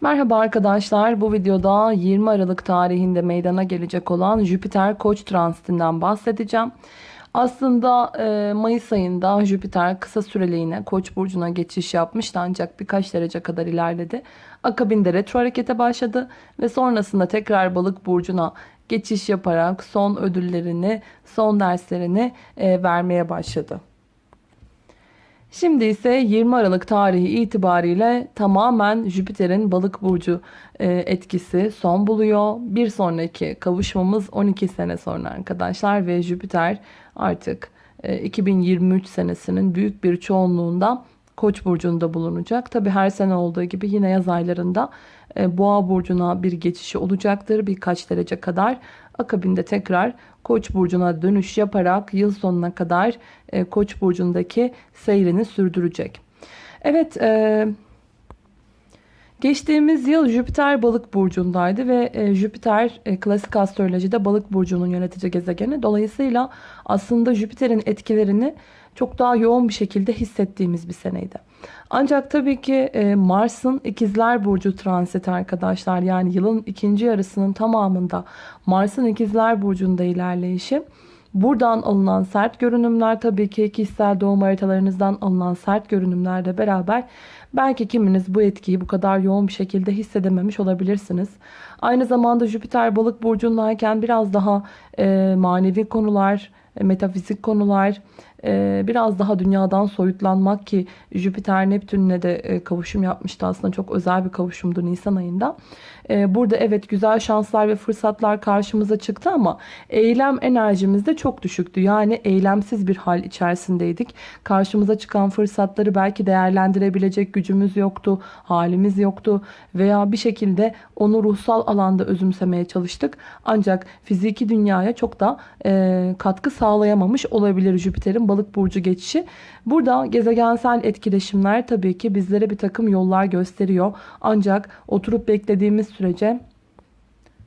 Merhaba arkadaşlar. Bu videoda 20 Aralık tarihinde meydana gelecek olan Jüpiter Koç transitinden bahsedeceğim. Aslında e, Mayıs ayında Jüpiter kısa süreliğine Koç burcuna geçiş yapmıştı ancak birkaç derece kadar ilerledi. Akabinde retro harekete başladı ve sonrasında tekrar Balık burcuna geçiş yaparak son ödüllerini, son derslerini e, vermeye başladı. Şimdi ise 20 Aralık tarihi itibariyle tamamen Jüpiter'in balık burcu e, etkisi son buluyor. Bir sonraki kavuşmamız 12 sene sonra arkadaşlar ve Jüpiter artık 2023 senesinin büyük bir çoğunluğunda Koç burcunda bulunacak. Tabi her sene olduğu gibi yine yaz aylarında e, Boğa burcuna bir geçişi olacaktır birkaç derece kadar. Akabinde tekrar Koç burcuna dönüş yaparak yıl sonuna kadar e, Koç burcundaki seyrini sürdürecek. Evet, e, geçtiğimiz yıl Jüpiter Balık burcundaydı ve e, Jüpiter e, klasik astrolojide Balık burcunun yönetici gezegeni. Dolayısıyla aslında Jüpiter'in etkilerini çok daha yoğun bir şekilde hissettiğimiz bir seneydi. Ancak tabii ki e, Mars'ın ikizler burcu transit arkadaşlar yani yılın ikinci yarısının tamamında Mars'ın ikizler burcunda ilerleyişi Buradan alınan sert görünümler tabii ki kişisel doğum haritalarınızdan alınan sert görünümlerle beraber belki kiminiz bu etkiyi bu kadar yoğun bir şekilde hissedememiş olabilirsiniz. Aynı zamanda Jüpiter balık burcundayken biraz daha e, manevi konular, e, metafizik konular, biraz daha dünyadan soyutlanmak ki Jüpiter Neptün'le de e, kavuşum yapmıştı aslında çok özel bir kavuşumdu Nisan ayında. Burada evet güzel şanslar ve fırsatlar karşımıza çıktı ama eylem enerjimiz de çok düşüktü. Yani eylemsiz bir hal içerisindeydik. Karşımıza çıkan fırsatları belki değerlendirebilecek gücümüz yoktu, halimiz yoktu veya bir şekilde onu ruhsal alanda özümsemeye çalıştık. Ancak fiziki dünyaya çok da katkı sağlayamamış olabilir Jüpiter'in balık burcu geçişi. Burada gezegensel etkileşimler tabii ki bizlere bir takım yollar gösteriyor. Ancak oturup beklediğimiz sürece,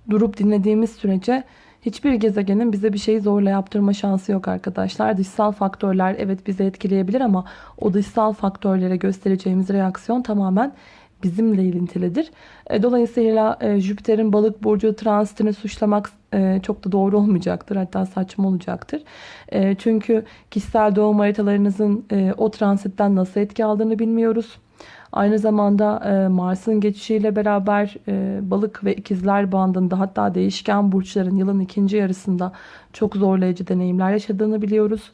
durup dinlediğimiz sürece hiçbir gezegenin bize bir şeyi zorla yaptırma şansı yok arkadaşlar. Dışsal faktörler evet bizi etkileyebilir ama o dışsal faktörlere göstereceğimiz reaksiyon tamamen bizimle ilintilidir. E, dolayısıyla e, Jüpiter'in balık burcu transitini suçlamak e, çok da doğru olmayacaktır. Hatta saçma olacaktır. Çünkü kişisel doğum haritalarınızın o transitten nasıl etki aldığını bilmiyoruz. Aynı zamanda Mars'ın geçişiyle beraber balık ve ikizler bandında hatta değişken burçların yılın ikinci yarısında çok zorlayıcı deneyimler yaşadığını biliyoruz.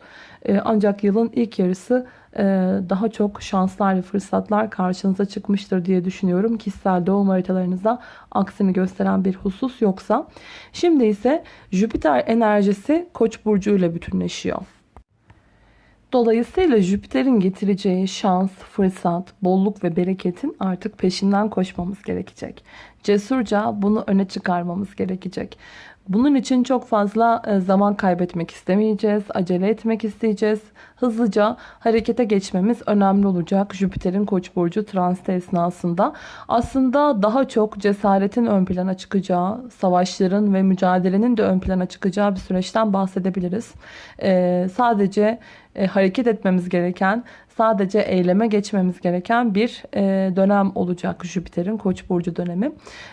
Ancak yılın ilk yarısı e, daha çok şanslar ve fırsatlar karşınıza çıkmıştır diye düşünüyorum. Kişisel doğum haritalarınızda aksini gösteren bir husus yoksa. Şimdi ise Jüpiter enerjisi Koç burcu ile bütünleşiyor. Dolayısıyla Jüpiter'in getireceği şans, fırsat, bolluk ve bereketin artık peşinden koşmamız gerekecek. Cesurca bunu öne çıkarmamız gerekecek. Bunun için çok fazla e, zaman kaybetmek istemeyeceğiz. Acele etmek isteyeceğiz. Hızlıca harekete geçmemiz önemli olacak. Jüpiter'in Koç burcu transit esnasında. Aslında daha çok cesaretin ön plana çıkacağı, savaşların ve mücadelenin de ön plana çıkacağı bir süreçten bahsedebiliriz. Ee, sadece e, hareket etmemiz gereken, sadece eyleme geçmemiz gereken bir e, dönem olacak Jüpiter'in Koç burcu dönemi.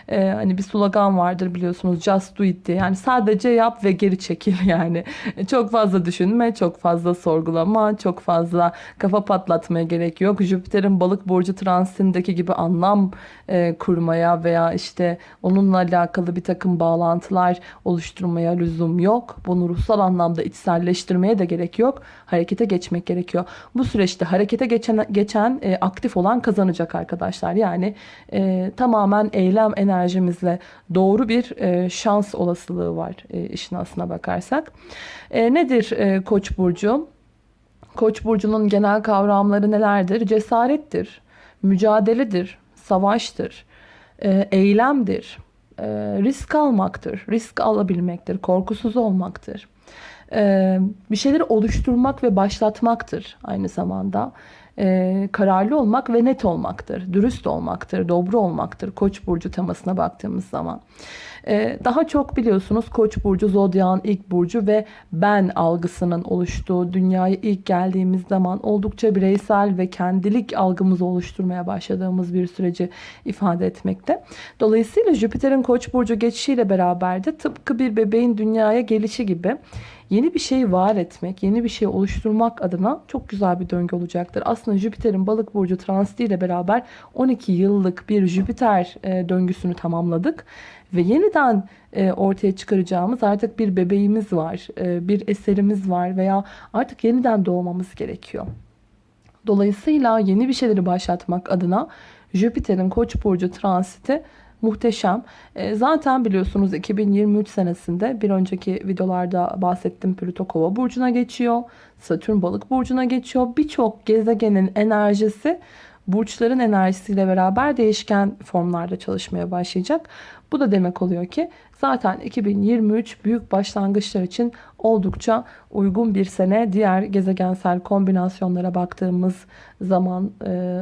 E, hani bir slogan vardır biliyorsunuz just do it diye. Yani sadece yap ve geri çekil yani. Çok fazla düşünme, çok fazla sorgulama, çok fazla kafa patlatmaya gerek yok. Jüpiter'in balık burcu transitindeki gibi anlam e, kurmaya veya işte onunla alakalı bir takım bağlantılar oluşturmaya lüzum yok. Bunu ruhsal anlamda içselleştirmeye de gerek yok. Harekete geçmek gerekiyor. Bu süreçte harekete geçen, geçen e, aktif olan kazanacak arkadaşlar. Yani e, tamamen eylem enerjimizle doğru bir e, şans olasılığı var e, işin aslına bakarsak. E, nedir e, Koç burcu? Koç burcunun genel kavramları nelerdir? Cesarettir, mücadeledir, savaştır, e, eylemdir, e, risk almaktır, risk alabilmektir, korkusuz olmaktır. E, bir şeyleri oluşturmak ve başlatmaktır aynı zamanda. Kararlı olmak ve net olmaktır, dürüst olmaktır, dobro olmaktır. Koç burcu temasına baktığımız zaman. Ee, daha çok biliyorsunuz Koç burcu zodyan ilk burcu ve ben algısının oluştuğu dünyaya ilk geldiğimiz zaman oldukça bireysel ve kendilik algımızı oluşturmaya başladığımız bir süreci ifade etmekte. Dolayısıyla Jüpiter'in Koç burcu geçişiyle beraber de tıpkı bir bebeğin dünyaya gelişi gibi yeni bir şey var etmek, yeni bir şey oluşturmak adına çok güzel bir döngü olacaktır. Aslında Jüpiter'in balık burcu transiti ile beraber 12 yıllık bir Jüpiter e, döngüsünü tamamladık. Ve yeniden e, ortaya çıkaracağımız artık bir bebeğimiz var, e, bir eserimiz var veya artık yeniden doğmamız gerekiyor. Dolayısıyla yeni bir şeyleri başlatmak adına Jüpiter'in Koç burcu transiti muhteşem. E, zaten biliyorsunuz 2023 senesinde bir önceki videolarda bahsettim Plüto Kova burcuna geçiyor. Satürn Balık burcuna geçiyor. Birçok gezegenin enerjisi burçların enerjisiyle beraber değişken formlarda çalışmaya başlayacak. Bu da demek oluyor ki zaten 2023 büyük başlangıçlar için oldukça uygun bir sene. Diğer gezegensel kombinasyonlara baktığımız zaman e,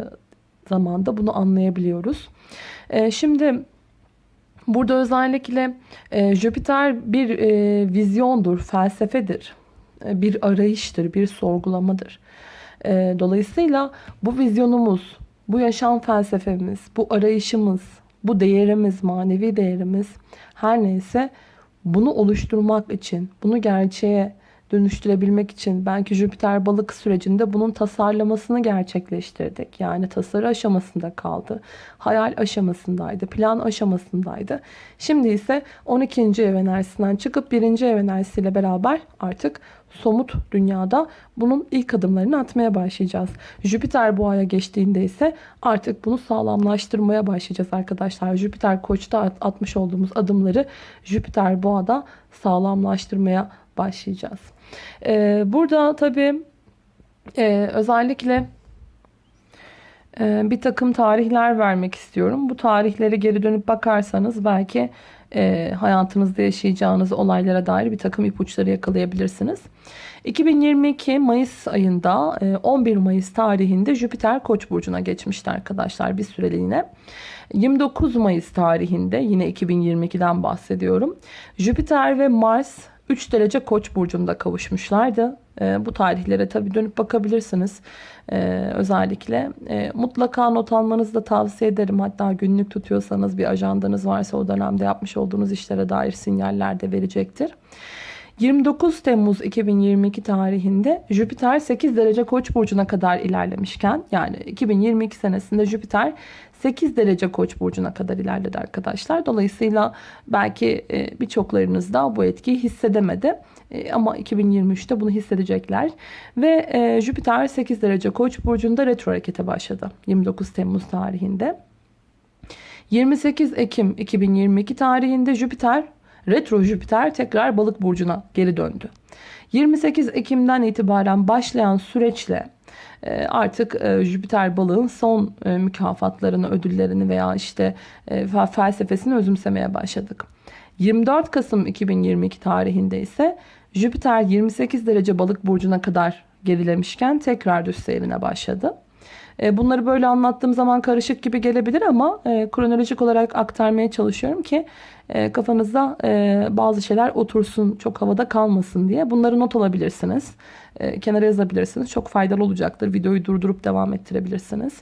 zamanda bunu anlayabiliyoruz. E, şimdi burada özellikle e, Jüpiter bir e, vizyondur, felsefedir, e, bir arayıştır, bir sorgulamadır. E, dolayısıyla bu vizyonumuz, bu yaşam felsefemiz, bu arayışımız, bu değerimiz, manevi değerimiz her neyse bunu oluşturmak için, bunu gerçeğe dönüştürebilmek için belki Jüpiter balık sürecinde bunun tasarlamasını gerçekleştirdik. Yani tasarı aşamasında kaldı. Hayal aşamasındaydı. Plan aşamasındaydı. Şimdi ise 12. ev enerjisinden çıkıp 1. ev enerjisiyle beraber artık somut dünyada bunun ilk adımlarını atmaya başlayacağız. Jüpiter boğaya geçtiğinde ise artık bunu sağlamlaştırmaya başlayacağız arkadaşlar. Jüpiter koçta atmış olduğumuz adımları Jüpiter boğada sağlamlaştırmaya başlayacağız. Ee, burada tabii e, özellikle bir takım tarihler vermek istiyorum. Bu tarihleri geri dönüp bakarsanız belki e, hayatınızda yaşayacağınız olaylara dair bir takım ipuçları yakalayabilirsiniz. 2022 Mayıs ayında 11 Mayıs tarihinde Jüpiter Koç burcuna geçmişti arkadaşlar bir süreliğine. 29 Mayıs tarihinde yine 2022'den bahsediyorum. Jüpiter ve Mars 3 derece koç burcunda kavuşmuşlardı. E, bu tarihlere tabii dönüp bakabilirsiniz. E, özellikle e, mutlaka not almanızı da tavsiye ederim. Hatta günlük tutuyorsanız bir ajandanız varsa o dönemde yapmış olduğunuz işlere dair sinyaller de verecektir. 29 Temmuz 2022 tarihinde Jüpiter 8 derece koç burcuna kadar ilerlemişken yani 2022 senesinde Jüpiter 8 derece koç burcuna kadar ilerledi arkadaşlar. Dolayısıyla belki e, birçoklarınız da bu etkiyi hissedemedi. E, ama 2023'te bunu hissedecekler. Ve e, Jüpiter 8 derece koç burcunda retro harekete başladı. 29 Temmuz tarihinde. 28 Ekim 2022 tarihinde Jüpiter retro Jüpiter tekrar balık burcuna geri döndü. 28 Ekim'den itibaren başlayan süreçle artık e, Jüpiter balığın son e, mükafatlarını, ödüllerini veya işte felsefesini özümsemeye başladık. 24 Kasım 2022 tarihinde ise Jüpiter 28 derece balık burcuna kadar gerilemişken tekrar düz seyrine başladı. Bunları böyle anlattığım zaman karışık gibi gelebilir ama kronolojik olarak aktarmaya çalışıyorum ki kafanızda bazı şeyler otursun, çok havada kalmasın diye. Bunları not alabilirsiniz. E, kenara yazabilirsiniz. Çok faydalı olacaktır. Videoyu durdurup devam ettirebilirsiniz.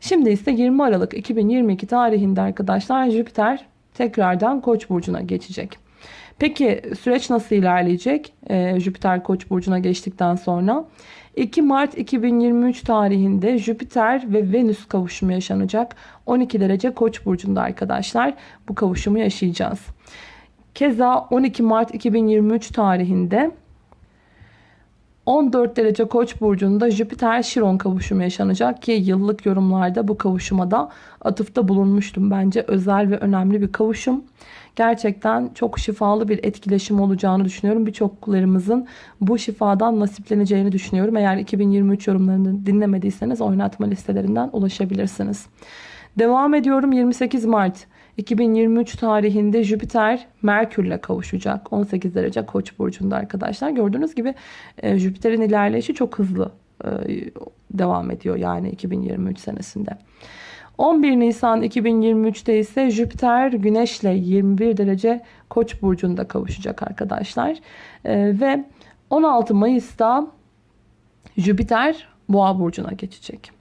Şimdi ise 20 Aralık 2022 tarihinde arkadaşlar Jüpiter tekrardan Koç burcuna geçecek. Peki süreç nasıl ilerleyecek? Ee, Jüpiter Koç burcuna geçtikten sonra 2 Mart 2023 tarihinde Jüpiter ve Venüs kavuşumu yaşanacak. 12 derece Koç burcunda arkadaşlar bu kavuşumu yaşayacağız. Keza 12 Mart 2023 tarihinde 14 derece koç burcunda Jüpiter Şiron kavuşumu yaşanacak ki yıllık yorumlarda bu kavuşuma da atıfta bulunmuştum. Bence özel ve önemli bir kavuşum. Gerçekten çok şifalı bir etkileşim olacağını düşünüyorum. Birçoklarımızın bu şifadan nasipleneceğini düşünüyorum. Eğer 2023 yorumlarını dinlemediyseniz oynatma listelerinden ulaşabilirsiniz. Devam ediyorum 28 Mart 2023 tarihinde Jüpiter Merkür'le kavuşacak. 18 derece Koç burcunda arkadaşlar. Gördüğünüz gibi e, Jüpiter'in ilerleyişi çok hızlı e, devam ediyor yani 2023 senesinde. 11 Nisan 2023'te ise Jüpiter Güneş'le 21 derece Koç burcunda kavuşacak arkadaşlar. Ee, ve 16 Mayıs'ta Jüpiter Boğa burcuna geçecek.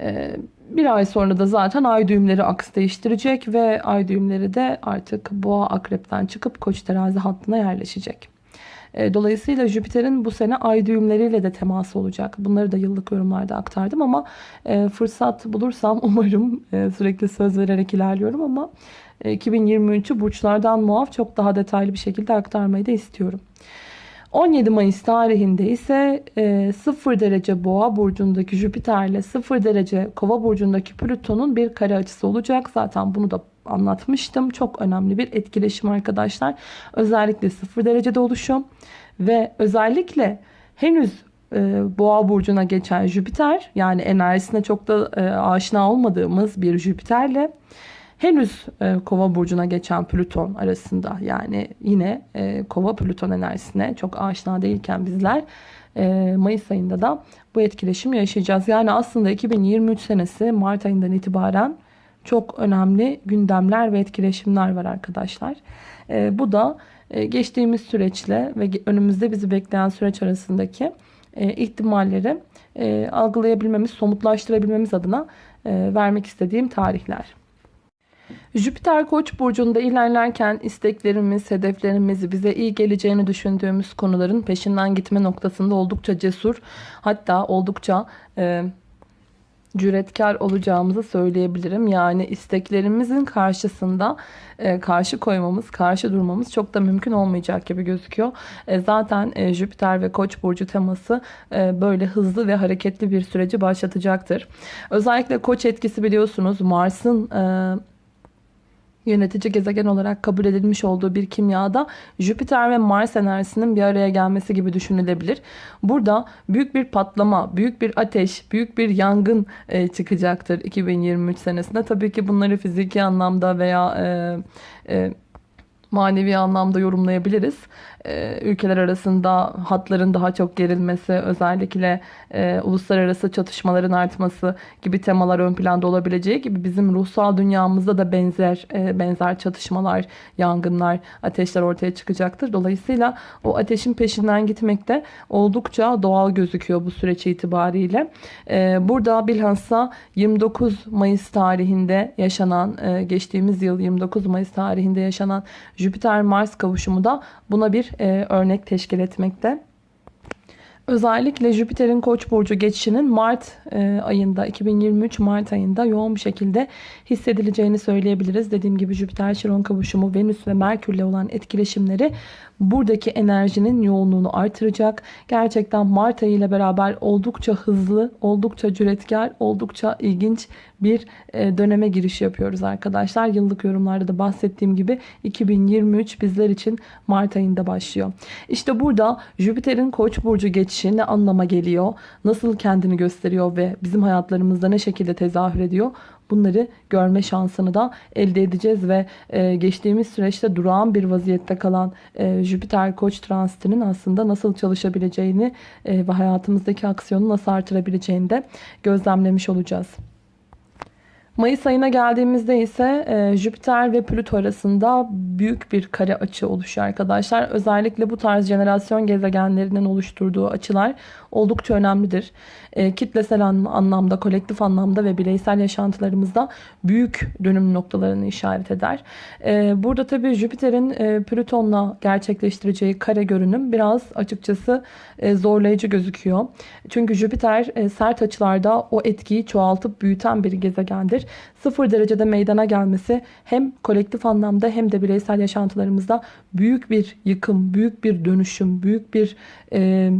Ee, bir ay sonra da zaten ay düğümleri aks değiştirecek ve ay düğümleri de artık Boğa Akrep'ten çıkıp Koç terazi hattına yerleşecek. Ee, dolayısıyla Jüpiter'in bu sene ay düğümleriyle de teması olacak. Bunları da yıllık yorumlarda aktardım ama e, fırsat bulursam umarım e, sürekli söz vererek ilerliyorum ama 2023'ü e, burçlardan muaf çok daha detaylı bir şekilde aktarmayı da istiyorum. 17 Mayıs tarihinde ise 0 derece boğa burcundaki Jüpiter ile 0 derece kova burcundaki Plüton'un bir kare açısı olacak. Zaten bunu da anlatmıştım. Çok önemli bir etkileşim arkadaşlar. Özellikle 0 derecede oluşum ve özellikle henüz e, boğa burcuna geçen Jüpiter yani enerjisine çok da e, aşina olmadığımız bir Jüpiterle henüz e, kova burcuna geçen Plüton arasında yani yine e, kova Plüton enerjisine çok aşina değilken bizler e, Mayıs ayında da bu etkileşim yaşayacağız. Yani aslında 2023 senesi Mart ayından itibaren çok önemli gündemler ve etkileşimler var arkadaşlar. E, bu da e, geçtiğimiz süreçle ve önümüzde bizi bekleyen süreç arasındaki e, ihtimalleri e, algılayabilmemiz, somutlaştırabilmemiz adına e, vermek istediğim tarihler. Jüpiter Koç burcunda ilerlerken isteklerimiz, hedeflerimiz, bize iyi geleceğini düşündüğümüz konuların peşinden gitme noktasında oldukça cesur, hatta oldukça e, cüretkar olacağımızı söyleyebilirim. Yani isteklerimizin karşısında e, karşı koymamız, karşı durmamız çok da mümkün olmayacak gibi gözüküyor. E, zaten e, Jüpiter ve Koç burcu teması e, böyle hızlı ve hareketli bir süreci başlatacaktır. Özellikle Koç etkisi biliyorsunuz Mars'ın e, yönetici gezegen olarak kabul edilmiş olduğu bir kimyada Jüpiter ve Mars enerjisinin bir araya gelmesi gibi düşünülebilir. Burada büyük bir patlama, büyük bir ateş, büyük bir yangın e, çıkacaktır 2023 senesinde. Tabii ki bunları fiziki anlamda veya e, e, manevi anlamda yorumlayabiliriz. Ee, ülkeler arasında hatların daha çok gerilmesi, özellikle e, uluslararası çatışmaların artması gibi temalar ön planda olabileceği gibi bizim ruhsal dünyamızda da benzer e, benzer çatışmalar, yangınlar, ateşler ortaya çıkacaktır. Dolayısıyla o ateşin peşinden gitmek de oldukça doğal gözüküyor bu süreç itibariyle. E, burada bilhassa 29 Mayıs tarihinde yaşanan, e, geçtiğimiz yıl 29 Mayıs tarihinde yaşanan Jüpiter-Mars kavuşumu da buna bir e, örnek teşkil etmekte. Özellikle Jüpiter'in Koç burcu geçişinin Mart e, ayında 2023 Mart ayında yoğun bir şekilde hissedileceğini söyleyebiliriz. Dediğim gibi Jüpiter Şiron kavuşumu Venüs ve Merkürle olan etkileşimleri buradaki enerjinin yoğunluğunu artıracak. Gerçekten Mart ayı ile beraber oldukça hızlı, oldukça cüretkar, oldukça ilginç bir e, döneme giriş yapıyoruz arkadaşlar. Yıllık yorumlarda da bahsettiğim gibi 2023 bizler için Mart ayında başlıyor. İşte burada Jüpiter'in Koç burcu geçişi ne anlama geliyor? Nasıl kendini gösteriyor ve bizim hayatlarımızda ne şekilde tezahür ediyor? Bunları görme şansını da elde edeceğiz ve e, geçtiğimiz süreçte durağan bir vaziyette kalan e, Jüpiter Koç transitinin aslında nasıl çalışabileceğini e, ve hayatımızdaki aksiyonu nasıl artırabileceğini de gözlemlemiş olacağız. Mayıs ayına geldiğimizde ise e, Jüpiter ve Plüto arasında büyük bir kare açı oluşuyor arkadaşlar. Özellikle bu tarz jenerasyon gezegenlerinin oluşturduğu açılar oldukça önemlidir. E, kitlesel anlamda, kolektif anlamda ve bireysel yaşantılarımızda büyük dönüm noktalarını işaret eder. E, burada tabii Jüpiter'in e, Plüton'la gerçekleştireceği kare görünüm biraz açıkçası zorlayıcı gözüküyor. Çünkü Jüpiter e, sert açılarda o etkiyi çoğaltıp büyüten bir gezegendir. Sıfır derecede meydana gelmesi hem kolektif anlamda hem de bireysel yaşantılarımızda büyük bir yıkım, büyük bir dönüşüm, büyük bir... E,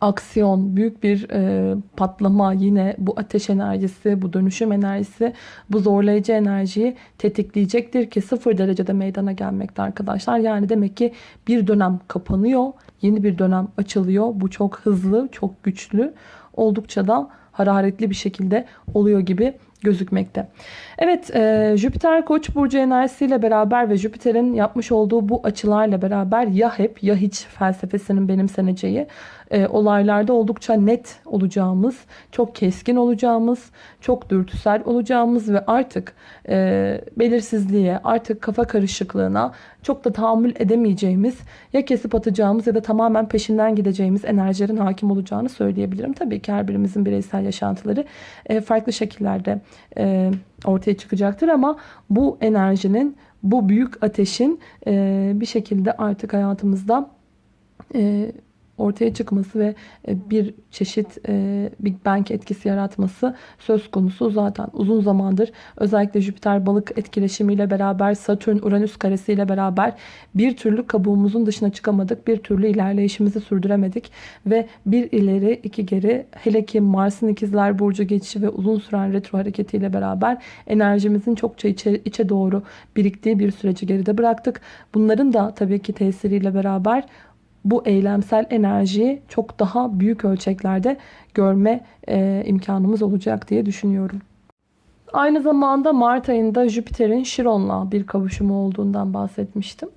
aksiyon, büyük bir e, patlama yine bu ateş enerjisi, bu dönüşüm enerjisi, bu zorlayıcı enerjiyi tetikleyecektir ki sıfır derecede meydana gelmekte arkadaşlar. Yani demek ki bir dönem kapanıyor, yeni bir dönem açılıyor. Bu çok hızlı, çok güçlü, oldukça da hararetli bir şekilde oluyor gibi gözükmekte. Evet e, Jüpiter Koç burcu enerjisiyle beraber ve Jüpiter'in yapmış olduğu bu açılarla beraber ya hep ya hiç felsefesinin benimseneceği e, olaylarda oldukça net olacağımız, çok keskin olacağımız, çok dürtüsel olacağımız ve artık e, belirsizliğe, artık kafa karışıklığına çok da tahammül edemeyeceğimiz, ya kesip atacağımız ya da tamamen peşinden gideceğimiz enerjilerin hakim olacağını söyleyebilirim. Tabii ki her birimizin bireysel yaşantıları e, farklı şekillerde e, ortaya çıkacaktır ama bu enerjinin, bu büyük ateşin e, bir şekilde artık hayatımızda e, ortaya çıkması ve e, bir çeşit e, Big Bang etkisi yaratması söz konusu. Zaten uzun zamandır özellikle Jüpiter balık etkileşimiyle beraber Satürn Uranüs karesiyle beraber bir türlü kabuğumuzun dışına çıkamadık. Bir türlü ilerleyişimizi sürdüremedik ve bir ileri iki geri hele ki Mars'ın ikizler burcu geçişi ve uzun süren retro hareketiyle beraber enerjimizin çokça içe, içe doğru biriktiği bir süreci geride bıraktık. Bunların da tabii ki tesiriyle beraber bu eylemsel enerjiyi çok daha büyük ölçeklerde görme e, imkanımız olacak diye düşünüyorum. Aynı zamanda Mart ayında Jüpiter'in Şiron'la bir kavuşumu olduğundan bahsetmiştim.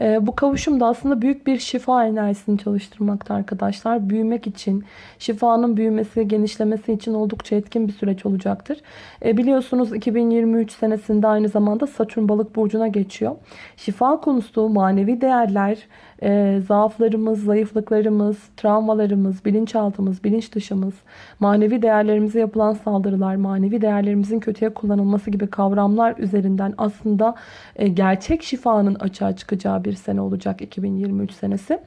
E, bu kavuşum da aslında büyük bir şifa enerjisini çalıştırmakta arkadaşlar. Büyümek için, şifanın büyümesi, genişlemesi için oldukça etkin bir süreç olacaktır. E, biliyorsunuz 2023 senesinde aynı zamanda Satürn balık burcuna geçiyor. Şifa konusu, manevi değerler, e, zaaflarımız, zayıflıklarımız, travmalarımız, bilinçaltımız, bilinç dışımız, manevi değerlerimize yapılan saldırılar, manevi değerlerimizin kötüye kullanılması gibi kavramlar üzerinden aslında e, gerçek şifanın açığa çıkacağı bir sene olacak 2023 senesi.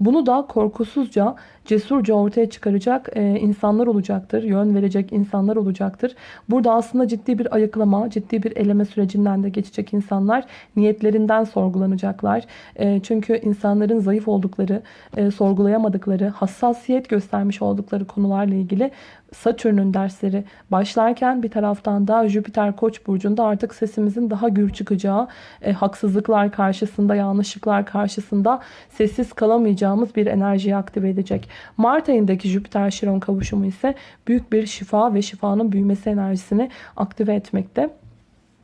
Bunu da korkusuzca, cesurca ortaya çıkaracak e, insanlar olacaktır. Yön verecek insanlar olacaktır. Burada aslında ciddi bir ayıklama, ciddi bir eleme sürecinden de geçecek insanlar niyetlerinden sorgulanacaklar. E, çünkü insanların zayıf oldukları, e, sorgulayamadıkları, hassasiyet göstermiş oldukları konularla ilgili Satürn'ün dersleri başlarken bir taraftan da Jüpiter Koç burcunda artık sesimizin daha gür çıkacağı, e, haksızlıklar karşısında, yanlışlıklar karşısında sessiz kalamayacağımız bir enerjiyi aktive edecek. Mart ayındaki Jüpiter Şiron kavuşumu ise büyük bir şifa ve şifanın büyümesi enerjisini aktive etmekte.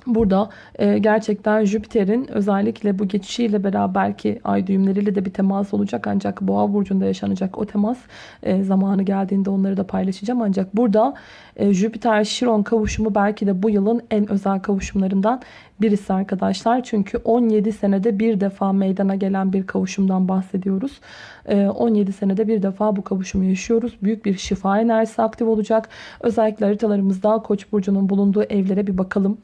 Burada e, gerçekten Jüpiter'in özellikle bu geçişiyle beraber ki ay düğümleriyle de bir temas olacak ancak boğa burcunda yaşanacak o temas e, zamanı geldiğinde onları da paylaşacağım ancak burada e, Jüpiter Şiron kavuşumu belki de bu yılın en özel kavuşumlarından birisi arkadaşlar. Çünkü 17 senede bir defa meydana gelen bir kavuşumdan bahsediyoruz. 17 senede bir defa bu kavuşumu yaşıyoruz. Büyük bir şifa enerjisi aktif olacak. Özellikle haritalarımızda Koç burcunun bulunduğu evlere bir bakalım.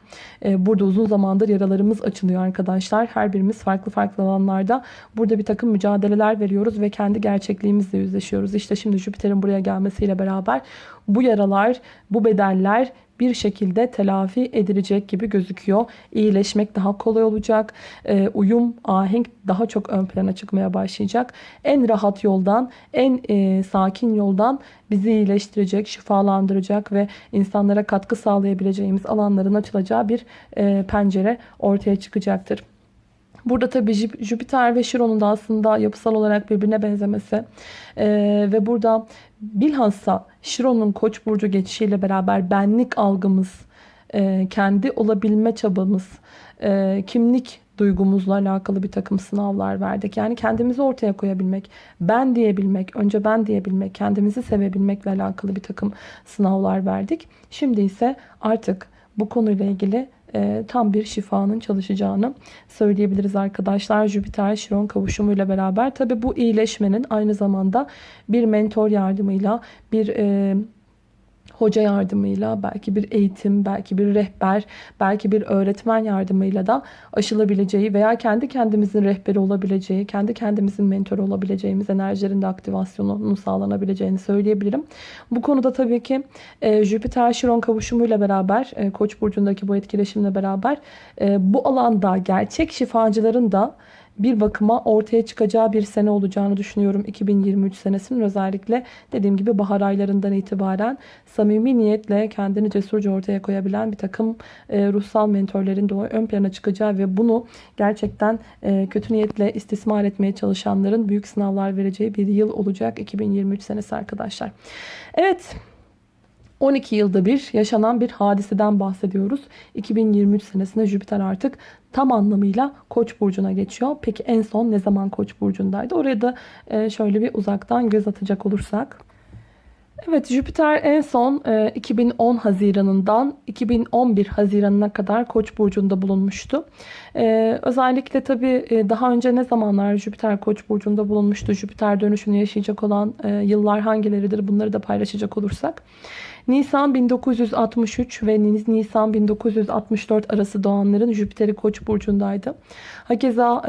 Burada uzun zamandır yaralarımız açılıyor arkadaşlar. Her birimiz farklı farklı alanlarda burada bir takım mücadeleler veriyoruz ve kendi gerçekliğimizle yüzleşiyoruz. İşte şimdi Jüpiter'in buraya gelmesiyle beraber bu yaralar, bu bedeller bir şekilde telafi edilecek gibi gözüküyor. İyileşmek daha kolay olacak. E, uyum, ahenk daha çok ön plana çıkmaya başlayacak. En rahat yoldan, en e, sakin yoldan bizi iyileştirecek, şifalandıracak ve insanlara katkı sağlayabileceğimiz alanların açılacağı bir e, pencere ortaya çıkacaktır. Burada tabii Jüpiter ve Şiron'un da aslında yapısal olarak birbirine benzemesi ee, ve burada bilhassa Şiron'un Koç burcu geçişiyle beraber benlik algımız, e, kendi olabilme çabamız, e, kimlik duygumuzla alakalı bir takım sınavlar verdik. Yani kendimizi ortaya koyabilmek, ben diyebilmek, önce ben diyebilmek, kendimizi sevebilmekle alakalı bir takım sınavlar verdik. Şimdi ise artık bu konuyla ilgili e, tam bir şifanın çalışacağını söyleyebiliriz arkadaşlar. Jüpiter Şiron kavuşumuyla beraber. Tabi bu iyileşmenin aynı zamanda bir mentor yardımıyla bir e, hoca yardımıyla, belki bir eğitim, belki bir rehber, belki bir öğretmen yardımıyla da aşılabileceği veya kendi kendimizin rehberi olabileceği, kendi kendimizin mentoru olabileceğimiz enerjilerin de aktivasyonunun sağlanabileceğini söyleyebilirim. Bu konuda tabii ki e, Jüpiter Şiron kavuşumuyla beraber, e, Koç burcundaki bu etkileşimle beraber e, bu alanda gerçek şifacıların da bir bakıma ortaya çıkacağı bir sene olacağını düşünüyorum 2023 senesinin özellikle dediğim gibi bahar aylarından itibaren samimi niyetle kendini cesurca ortaya koyabilen bir takım e, ruhsal mentorların da ön plana çıkacağı ve bunu gerçekten e, kötü niyetle istismar etmeye çalışanların büyük sınavlar vereceği bir yıl olacak 2023 senesi arkadaşlar. Evet 12 yılda bir yaşanan bir hadiseden bahsediyoruz. 2023 senesinde Jüpiter artık tam anlamıyla Koç burcuna geçiyor. Peki en son ne zaman Koç burcundaydı? Oraya da e, şöyle bir uzaktan göz atacak olursak. Evet Jüpiter en son 2010 Haziran'ından 2011 Haziran'ına kadar Koç burcunda bulunmuştu. Özellikle tabii daha önce ne zamanlar Jüpiter Koç burcunda bulunmuştu? Jüpiter dönüşünü yaşayacak olan yıllar hangileridir? Bunları da paylaşacak olursak. Nisan 1963 ve Nisan 1964 arası doğanların Jüpiter'i Koç burcundaydı. Hakeza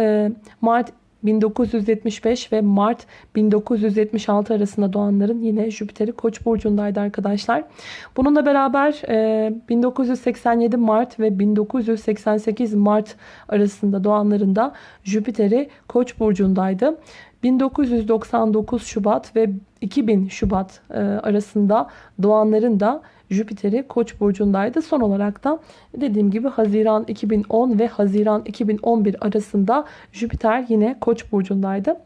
Mart 1975 ve Mart 1976 arasında doğanların yine Jüpiter'i Koç burcundaydı arkadaşlar. Bununla beraber 1987 Mart ve 1988 Mart arasında doğanların da Jüpiter'i Koç burcundaydı. 1999 Şubat ve 2000 Şubat arasında doğanların da Jüpiter'i Koç burcundaydı. Son olarak da dediğim gibi Haziran 2010 ve Haziran 2011 arasında Jüpiter yine Koç burcundaydı.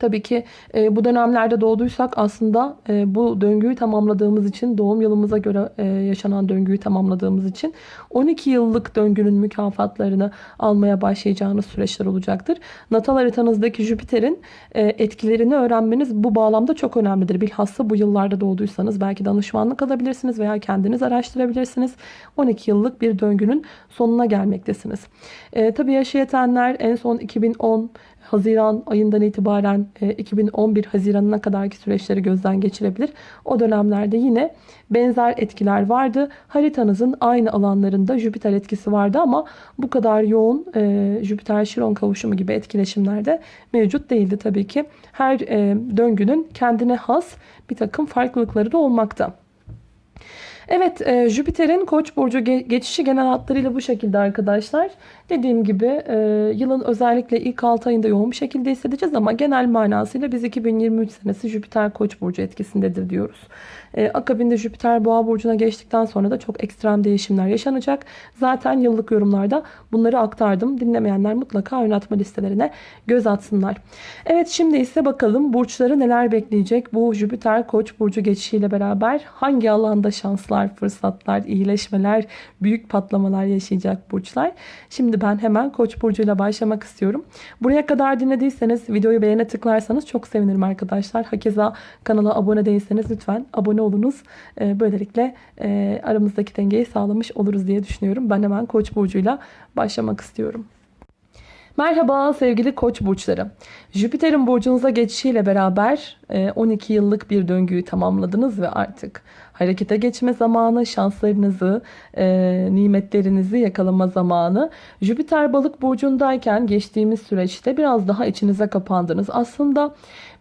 Tabii ki e, bu dönemlerde doğduysak aslında e, bu döngüyü tamamladığımız için doğum yılımıza göre e, yaşanan döngüyü tamamladığımız için 12 yıllık döngünün mükafatlarını almaya başlayacağınız süreçler olacaktır. Natal haritanızdaki Jüpiter'in e, etkilerini öğrenmeniz bu bağlamda çok önemlidir. Bilhassa bu yıllarda doğduysanız belki danışmanlık alabilirsiniz veya kendiniz araştırabilirsiniz. 12 yıllık bir döngünün sonuna gelmektesiniz. E, tabii yaşı yetenler en son 2010 Haziran ayından itibaren 2011 e, Haziran'ına kadarki süreçleri gözden geçirebilir. O dönemlerde yine benzer etkiler vardı. Haritanızın aynı alanlarında Jüpiter etkisi vardı ama bu kadar yoğun e, Jüpiter-Şiron kavuşumu gibi etkileşimlerde mevcut değildi tabii ki. Her e, döngünün kendine has bir takım farklılıkları da olmakta. Evet Jüpiter'in Koç burcu geçişi genel hatlarıyla bu şekilde arkadaşlar. Dediğim gibi e, yılın özellikle ilk 6 ayında yoğun bir şekilde hissedeceğiz ama genel manasıyla biz 2023 senesi Jüpiter Koç burcu etkisindedir diyoruz. E, akabinde Jüpiter Boğa burcuna geçtikten sonra da çok ekstrem değişimler yaşanacak. Zaten yıllık yorumlarda bunları aktardım. Dinlemeyenler mutlaka oynatma listelerine göz atsınlar. Evet şimdi ise bakalım burçları neler bekleyecek bu Jüpiter Koç burcu geçişiyle beraber hangi alanda şanslar, fırsatlar, iyileşmeler, büyük patlamalar yaşayacak burçlar. Şimdi ben hemen Koç burcuyla başlamak istiyorum. Buraya kadar dinlediyseniz videoyu beğene tıklarsanız çok sevinirim arkadaşlar. Hakeza kanala abone değilseniz lütfen abone olunuz. Ee, böylelikle e, aramızdaki dengeyi sağlamış oluruz diye düşünüyorum. Ben hemen Koç burcuyla başlamak istiyorum. Merhaba sevgili koç burçları. Jüpiter'in burcunuza geçişiyle beraber 12 e, yıllık bir döngüyü tamamladınız ve artık harekete geçme zamanı, şanslarınızı, e, nimetlerinizi yakalama zamanı. Jüpiter balık burcundayken geçtiğimiz süreçte biraz daha içinize kapandınız. Aslında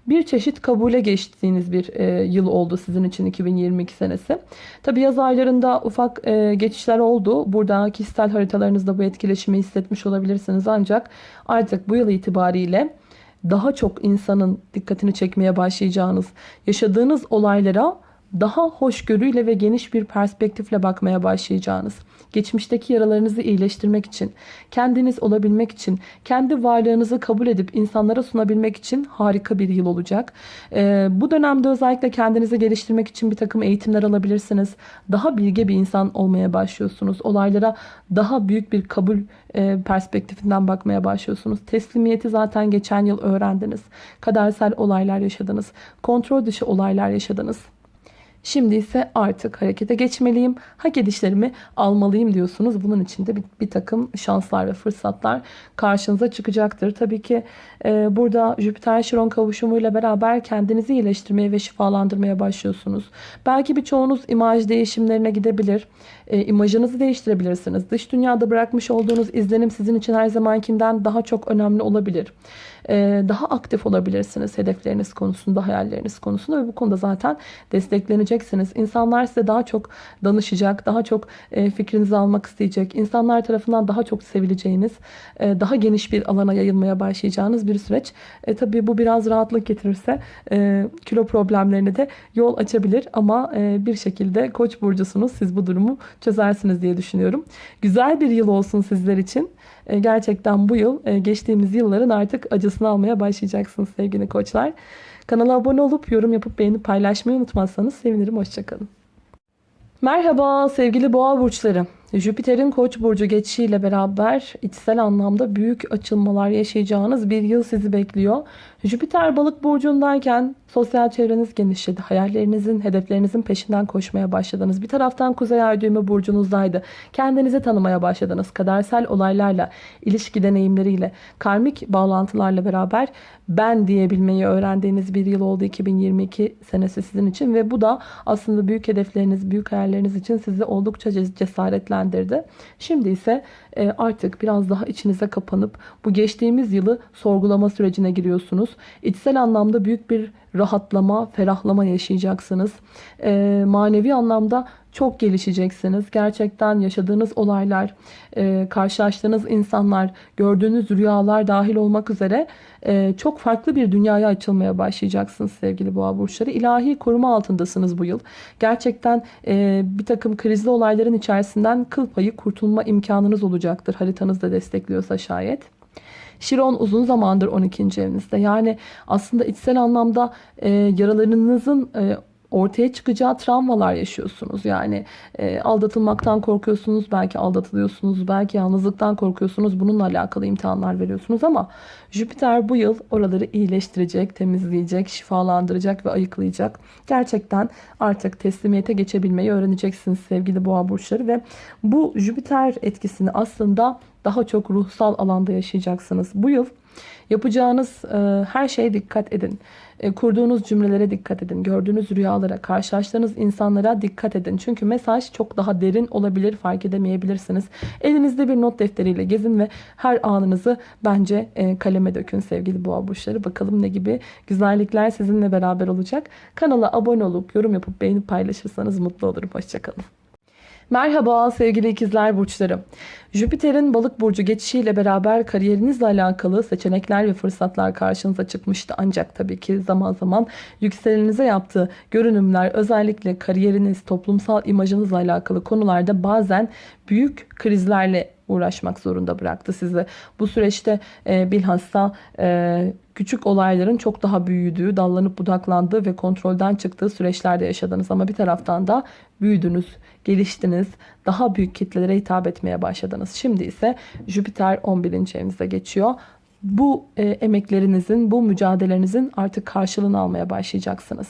bir çeşit kabule geçtiğiniz bir e, yıl oldu sizin için 2022 senesi. Tabi yaz aylarında ufak e, geçişler oldu. Burada kişisel haritalarınızda bu etkileşimi hissetmiş olabilirsiniz. Ancak artık bu yıl itibariyle daha çok insanın dikkatini çekmeye başlayacağınız, yaşadığınız olaylara daha hoşgörüyle ve geniş bir perspektifle bakmaya başlayacağınız, geçmişteki yaralarınızı iyileştirmek için, kendiniz olabilmek için, kendi varlığınızı kabul edip insanlara sunabilmek için harika bir yıl olacak. Ee, bu dönemde özellikle kendinizi geliştirmek için bir takım eğitimler alabilirsiniz. Daha bilge bir insan olmaya başlıyorsunuz. Olaylara daha büyük bir kabul e, perspektifinden bakmaya başlıyorsunuz. Teslimiyeti zaten geçen yıl öğrendiniz. Kadersel olaylar yaşadınız. Kontrol dışı olaylar yaşadınız. Şimdi ise artık harekete geçmeliyim. Hak edişlerimi almalıyım diyorsunuz. Bunun için de bir, bir takım şanslar ve fırsatlar karşınıza çıkacaktır. Tabii ki e, burada Jüpiter-Şiron kavuşumuyla beraber kendinizi iyileştirmeye ve şifalandırmaya başlıyorsunuz. Belki birçoğunuz imaj değişimlerine gidebilir. E, imajınızı değiştirebilirsiniz. Dış dünyada bırakmış olduğunuz izlenim sizin için her zamankinden daha çok önemli olabilir. E, daha aktif olabilirsiniz hedefleriniz konusunda, hayalleriniz konusunda ve bu konuda zaten destekleneceksiniz. İnsanlar size daha çok danışacak, daha çok e, fikrinizi almak isteyecek, insanlar tarafından daha çok sevileceğiniz, e, daha geniş bir alana yayılmaya başlayacağınız bir süreç. E, tabii bu biraz rahatlık getirirse e, kilo problemlerine de yol açabilir ama e, bir şekilde koç burcusunuz. Siz bu durumu çözersiniz diye düşünüyorum. Güzel bir yıl olsun sizler için. E, gerçekten bu yıl e, geçtiğimiz yılların artık acısını almaya başlayacaksınız sevgili koçlar. Kanala abone olup yorum yapıp beğenip paylaşmayı unutmazsanız sevinirim. Hoşçakalın. Merhaba sevgili boğa burçları. Jüpiter'in koç burcu geçişiyle beraber içsel anlamda büyük açılmalar yaşayacağınız bir yıl sizi bekliyor. Jüpiter balık burcundayken sosyal çevreniz genişledi. Hayallerinizin, hedeflerinizin peşinden koşmaya başladınız. Bir taraftan kuzey ay düğümü burcunuzdaydı. Kendinizi tanımaya başladınız. Kadersel olaylarla, ilişki deneyimleriyle, karmik bağlantılarla beraber ben diyebilmeyi öğrendiğiniz bir yıl oldu 2022 senesi sizin için. Ve bu da aslında büyük hedefleriniz, büyük hayalleriniz için sizi oldukça cesaretlendirdi. Şimdi ise e, artık biraz daha içinize kapanıp bu geçtiğimiz yılı sorgulama sürecine giriyorsunuz. İçsel anlamda büyük bir rahatlama, ferahlama yaşayacaksınız. E, manevi anlamda çok gelişeceksiniz. Gerçekten yaşadığınız olaylar, e, karşılaştığınız insanlar, gördüğünüz rüyalar dahil olmak üzere çok farklı bir dünyaya açılmaya başlayacaksınız sevgili boğa burçları. İlahi koruma altındasınız bu yıl. Gerçekten bir takım krizli olayların içerisinden kıl payı kurtulma imkanınız olacaktır. Haritanız da destekliyorsa şayet. Şiron uzun zamandır 12. evinizde. Yani aslında içsel anlamda e, yaralarınızın e, ortaya çıkacağı travmalar yaşıyorsunuz. Yani e, aldatılmaktan korkuyorsunuz, belki aldatılıyorsunuz, belki yalnızlıktan korkuyorsunuz. Bununla alakalı imtihanlar veriyorsunuz ama Jüpiter bu yıl oraları iyileştirecek, temizleyecek, şifalandıracak ve ayıklayacak. Gerçekten artık teslimiyete geçebilmeyi öğreneceksiniz sevgili boğa burçları ve bu Jüpiter etkisini aslında daha çok ruhsal alanda yaşayacaksınız. Bu yıl yapacağınız e, her şeye dikkat edin. E, kurduğunuz cümlelere dikkat edin. Gördüğünüz rüyalara, karşılaştığınız insanlara dikkat edin. Çünkü mesaj çok daha derin olabilir, fark edemeyebilirsiniz. Elinizde bir not defteriyle gezin ve her anınızı bence e, kaleme dökün sevgili boğa burçları. Bakalım ne gibi güzellikler sizinle beraber olacak. Kanala abone olup yorum yapıp beğenip paylaşırsanız mutlu olurum. Hoşçakalın. Merhaba sevgili ikizler burçları. Jüpiter'in balık burcu geçişiyle beraber kariyerinizle alakalı seçenekler ve fırsatlar karşınıza çıkmıştı. Ancak tabii ki zaman zaman yükselenize yaptığı görünümler özellikle kariyeriniz, toplumsal imajınızla alakalı konularda bazen büyük krizlerle uğraşmak zorunda bıraktı sizi. Bu süreçte e, bilhassa e, küçük olayların çok daha büyüdüğü, dallanıp budaklandığı ve kontrolden çıktığı süreçlerde yaşadınız. Ama bir taraftan da büyüdünüz, geliştiniz, daha büyük kitlelere hitap etmeye başladınız. Şimdi ise Jüpiter 11. evinizde geçiyor. Bu e, emeklerinizin, bu mücadelelerinizin artık karşılığını almaya başlayacaksınız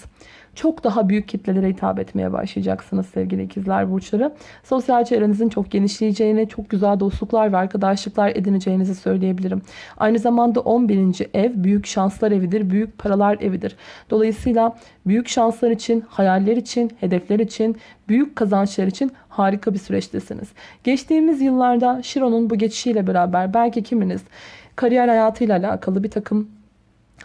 çok daha büyük kitlelere hitap etmeye başlayacaksınız sevgili ikizler burçları. Sosyal çevrenizin çok genişleyeceğini, çok güzel dostluklar ve arkadaşlıklar edineceğinizi söyleyebilirim. Aynı zamanda 11. ev büyük şanslar evidir, büyük paralar evidir. Dolayısıyla büyük şanslar için, hayaller için, hedefler için, büyük kazançlar için harika bir süreçtesiniz. Geçtiğimiz yıllarda Şiron'un bu geçişiyle beraber belki kiminiz kariyer hayatıyla alakalı bir takım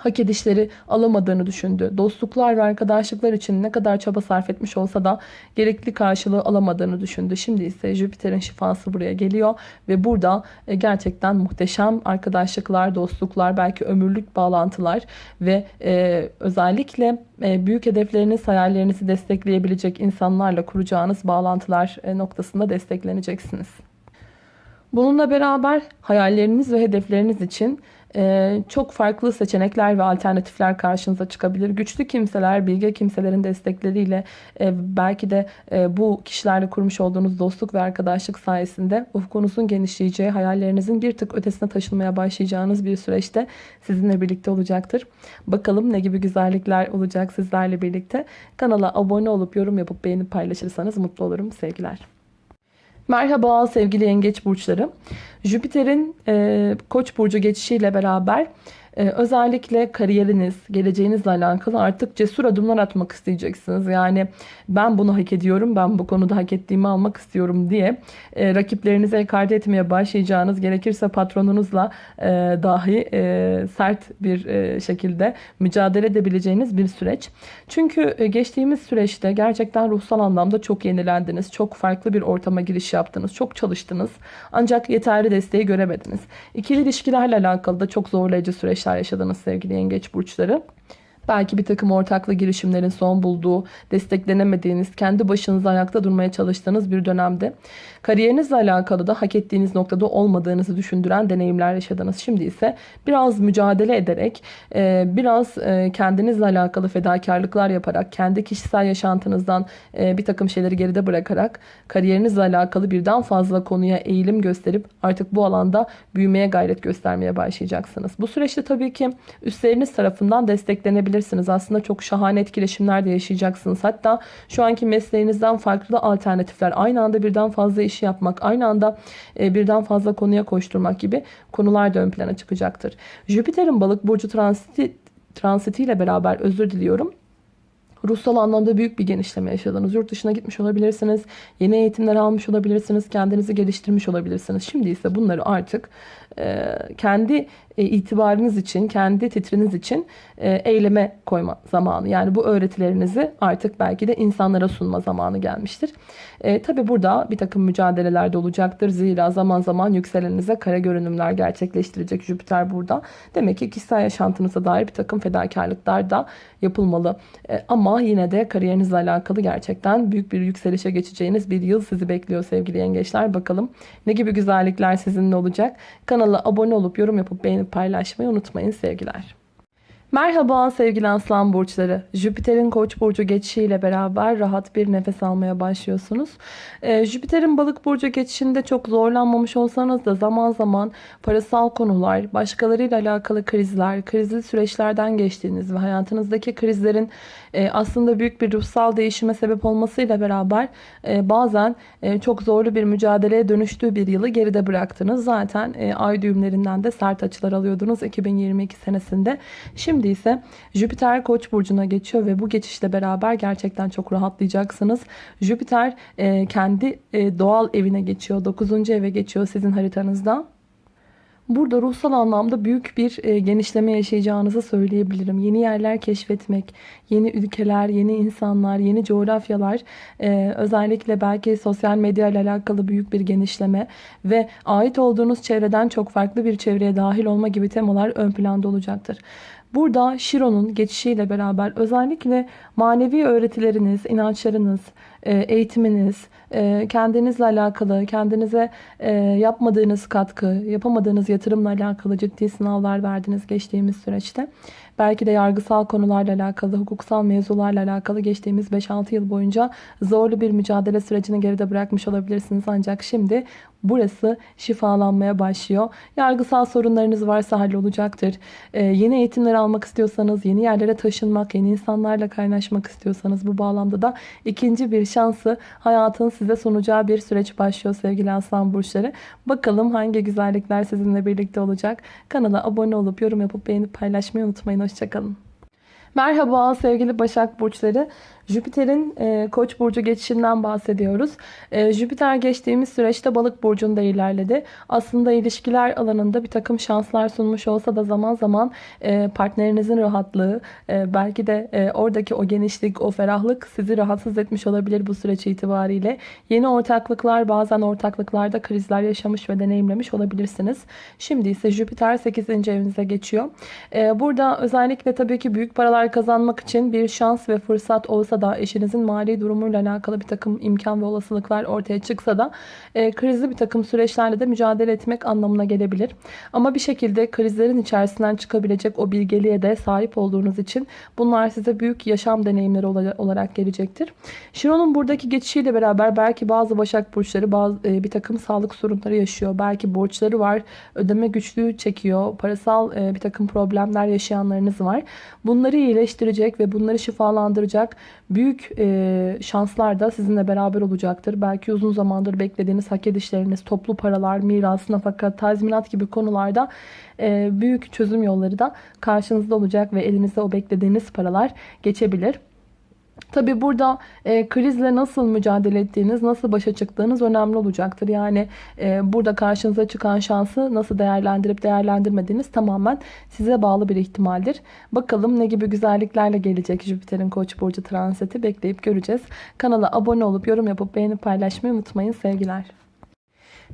hak edişleri alamadığını düşündü. Dostluklar ve arkadaşlıklar için ne kadar çaba sarf etmiş olsa da gerekli karşılığı alamadığını düşündü. Şimdi ise Jüpiter'in şifası buraya geliyor ve burada e, gerçekten muhteşem arkadaşlıklar, dostluklar, belki ömürlük bağlantılar ve e, özellikle e, büyük hedefleriniz, hayallerinizi destekleyebilecek insanlarla kuracağınız bağlantılar noktasında destekleneceksiniz. Bununla beraber hayalleriniz ve hedefleriniz için çok farklı seçenekler ve alternatifler karşınıza çıkabilir. Güçlü kimseler, bilge kimselerin destekleriyle e, belki de e, bu kişilerle kurmuş olduğunuz dostluk ve arkadaşlık sayesinde ufkunuzun genişleyeceği, hayallerinizin bir tık ötesine taşınmaya başlayacağınız bir süreçte sizinle birlikte olacaktır. Bakalım ne gibi güzellikler olacak sizlerle birlikte. Kanala abone olup yorum yapıp beğenip paylaşırsanız mutlu olurum. Sevgiler. Merhaba sevgili yengeç burçları. Jüpiter'in e, koç burcu geçişiyle beraber ee, özellikle kariyeriniz, geleceğinizle alakalı artık cesur adımlar atmak isteyeceksiniz. Yani ben bunu hak ediyorum, ben bu konuda hak ettiğimi almak istiyorum diye e, rakiplerinize ekarte etmeye başlayacağınız, gerekirse patronunuzla e, dahi e, sert bir şekilde mücadele edebileceğiniz bir süreç. Çünkü geçtiğimiz süreçte gerçekten ruhsal anlamda çok yenilendiniz. Çok farklı bir ortama giriş yaptınız. Çok çalıştınız. Ancak yeterli desteği göremediniz. İkili ilişkilerle alakalı da çok zorlayıcı süreçler yaşadınız sevgili yengeç burçları. Belki bir takım ortaklı girişimlerin son bulduğu, desteklenemediğiniz, kendi başınıza ayakta durmaya çalıştığınız bir dönemde. Kariyerinizle alakalı da hak ettiğiniz noktada olmadığınızı düşündüren deneyimler yaşadınız. Şimdi ise biraz mücadele ederek, e, biraz e, kendinizle alakalı fedakarlıklar yaparak, kendi kişisel yaşantınızdan e, bir takım şeyleri geride bırakarak, kariyerinizle alakalı birden fazla konuya eğilim gösterip artık bu alanda büyümeye gayret göstermeye başlayacaksınız. Bu süreçte tabii ki üstleriniz tarafından desteklenebilirsiniz. Aslında çok şahane etkileşimler de yaşayacaksınız. Hatta şu anki mesleğinizden farklı alternatifler, aynı anda birden fazla yapmak, aynı anda e, birden fazla konuya koşturmak gibi konular da ön plana çıkacaktır. Jüpiter'in balık burcu transiti, transitiyle beraber özür diliyorum. Ruhsal anlamda büyük bir genişleme yaşadınız. Yurt dışına gitmiş olabilirsiniz. Yeni eğitimler almış olabilirsiniz. Kendinizi geliştirmiş olabilirsiniz. Şimdi ise bunları artık kendi e, itibarınız için, kendi titriniz için e, eyleme koyma zamanı. Yani bu öğretilerinizi artık belki de insanlara sunma zamanı gelmiştir. E, Tabi burada bir takım mücadeleler de olacaktır. Zira zaman zaman yükseleninize kara görünümler gerçekleştirecek Jüpiter burada. Demek ki kişisel yaşantınıza dair bir takım fedakarlıklar da yapılmalı. E, ama yine de kariyerinizle alakalı gerçekten büyük bir yükselişe geçeceğiniz bir yıl sizi bekliyor sevgili yengeçler. Bakalım ne gibi güzellikler sizinle olacak. Kanala abone olup yorum yapıp beğenip paylaşmayı unutmayın sevgiler. Merhaba sevgili aslan burçları. Jüpiter'in koç burcu geçişiyle beraber rahat bir nefes almaya başlıyorsunuz. Ee, Jüpiter'in balık burcu geçişinde çok zorlanmamış olsanız da zaman zaman parasal konular, başkalarıyla alakalı krizler, krizli süreçlerden geçtiğiniz ve hayatınızdaki krizlerin e, aslında büyük bir ruhsal değişime sebep olmasıyla beraber e, bazen e, çok zorlu bir mücadeleye dönüştüğü bir yılı geride bıraktınız. Zaten e, ay düğümlerinden de sert açılar alıyordunuz 2022 senesinde. Şimdi ise Jüpiter Koç burcuna geçiyor ve bu geçişle beraber gerçekten çok rahatlayacaksınız. Jüpiter kendi doğal evine geçiyor. 9. eve geçiyor sizin haritanızda. Burada ruhsal anlamda büyük bir e, genişleme yaşayacağınızı söyleyebilirim. Yeni yerler keşfetmek, yeni ülkeler, yeni insanlar, yeni coğrafyalar, e, özellikle belki sosyal medya ile alakalı büyük bir genişleme ve ait olduğunuz çevreden çok farklı bir çevreye dahil olma gibi temalar ön planda olacaktır. Burada Şiro'nun geçişiyle beraber özellikle manevi öğretileriniz, inançlarınız, eğitiminiz, e, kendinizle alakalı, kendinize e, yapmadığınız katkı, yapamadığınız yatırımla alakalı ciddi sınavlar verdiniz geçtiğimiz süreçte. Belki de yargısal konularla alakalı, hukuksal mevzularla alakalı geçtiğimiz 5-6 yıl boyunca zorlu bir mücadele sürecini geride bırakmış olabilirsiniz. Ancak şimdi burası şifalanmaya başlıyor. Yargısal sorunlarınız varsa hallolacaktır. Ee, yeni eğitimler almak istiyorsanız, yeni yerlere taşınmak, yeni insanlarla kaynaşmak istiyorsanız bu bağlamda da ikinci bir şansı hayatın size sunacağı bir süreç başlıyor sevgili aslan burçları. Bakalım hangi güzellikler sizinle birlikte olacak. Kanala abone olup yorum yapıp beğenip paylaşmayı unutmayın. Hoşçakalın. Merhaba sevgili Başak Burçları. Jüpiter'in e, Koç burcu geçişinden bahsediyoruz. E, Jüpiter geçtiğimiz süreçte Balık burcunda ilerledi. Aslında ilişkiler alanında bir takım şanslar sunmuş olsa da zaman zaman e, partnerinizin rahatlığı, e, belki de e, oradaki o genişlik, o ferahlık sizi rahatsız etmiş olabilir bu süreç itibariyle. Yeni ortaklıklar, bazen ortaklıklarda krizler yaşamış ve deneyimlemiş olabilirsiniz. Şimdi ise Jüpiter 8. evinize geçiyor. E, burada özellikle tabii ki büyük paralar kazanmak için bir şans ve fırsat olsa da eşinizin mali durumuyla alakalı bir takım imkan ve olasılıklar ortaya çıksa da e, krizli bir takım süreçlerle de mücadele etmek anlamına gelebilir. Ama bir şekilde krizlerin içerisinden çıkabilecek o bilgeliğe de sahip olduğunuz için bunlar size büyük yaşam deneyimleri olarak gelecektir. Şiron'un buradaki geçişiyle beraber belki bazı Başak Burçları bazı, e, bir takım sağlık sorunları yaşıyor. Belki borçları var, ödeme güçlüğü çekiyor, parasal e, bir takım problemler yaşayanlarınız var. Bunları iyileştirecek ve bunları şifalandıracak büyük e, şanslar da sizinle beraber olacaktır. Belki uzun zamandır beklediğiniz hak edişleriniz, toplu paralar, miras, nafaka, tazminat gibi konularda e, büyük çözüm yolları da karşınızda olacak ve elinizde o beklediğiniz paralar geçebilir. Tabi burada e, krizle nasıl mücadele ettiğiniz, nasıl başa çıktığınız önemli olacaktır. Yani e, burada karşınıza çıkan şansı nasıl değerlendirip değerlendirmediğiniz tamamen size bağlı bir ihtimaldir. Bakalım ne gibi güzelliklerle gelecek Jüpiter'in Koç burcu transiti bekleyip göreceğiz. Kanala abone olup yorum yapıp beğenip paylaşmayı unutmayın sevgiler.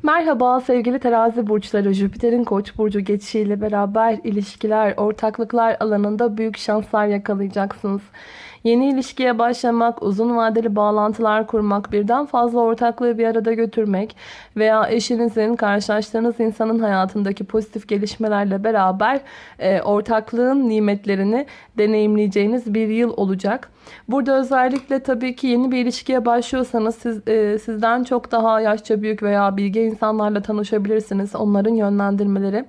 Merhaba sevgili terazi burçları. Jüpiter'in koç burcu geçişiyle beraber ilişkiler, ortaklıklar alanında büyük şanslar yakalayacaksınız. Yeni ilişkiye başlamak, uzun vadeli bağlantılar kurmak, birden fazla ortaklığı bir arada götürmek veya eşinizin, karşılaştığınız insanın hayatındaki pozitif gelişmelerle beraber e, ortaklığın nimetlerini deneyimleyeceğiniz bir yıl olacak. Burada özellikle tabii ki yeni bir ilişkiye başlıyorsanız siz, e, sizden çok daha yaşça büyük veya bilge insanlarla tanışabilirsiniz. Onların yönlendirmeleri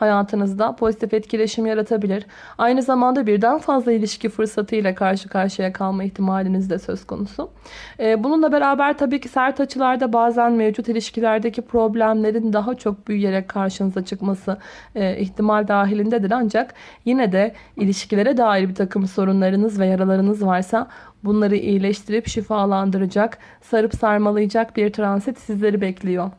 hayatınızda pozitif etkileşim yaratabilir. Aynı zamanda birden fazla ilişki fırsatıyla karşı karşıya kalma ihtimaliniz de söz konusu. Ee, bununla beraber tabii ki sert açılarda bazen mevcut ilişkilerdeki problemlerin daha çok büyüyerek karşınıza çıkması e, ihtimal dahilindedir. Ancak yine de ilişkilere dair bir takım sorunlarınız ve yaralarınız varsa bunları iyileştirip şifalandıracak, sarıp sarmalayacak bir transit sizleri bekliyor.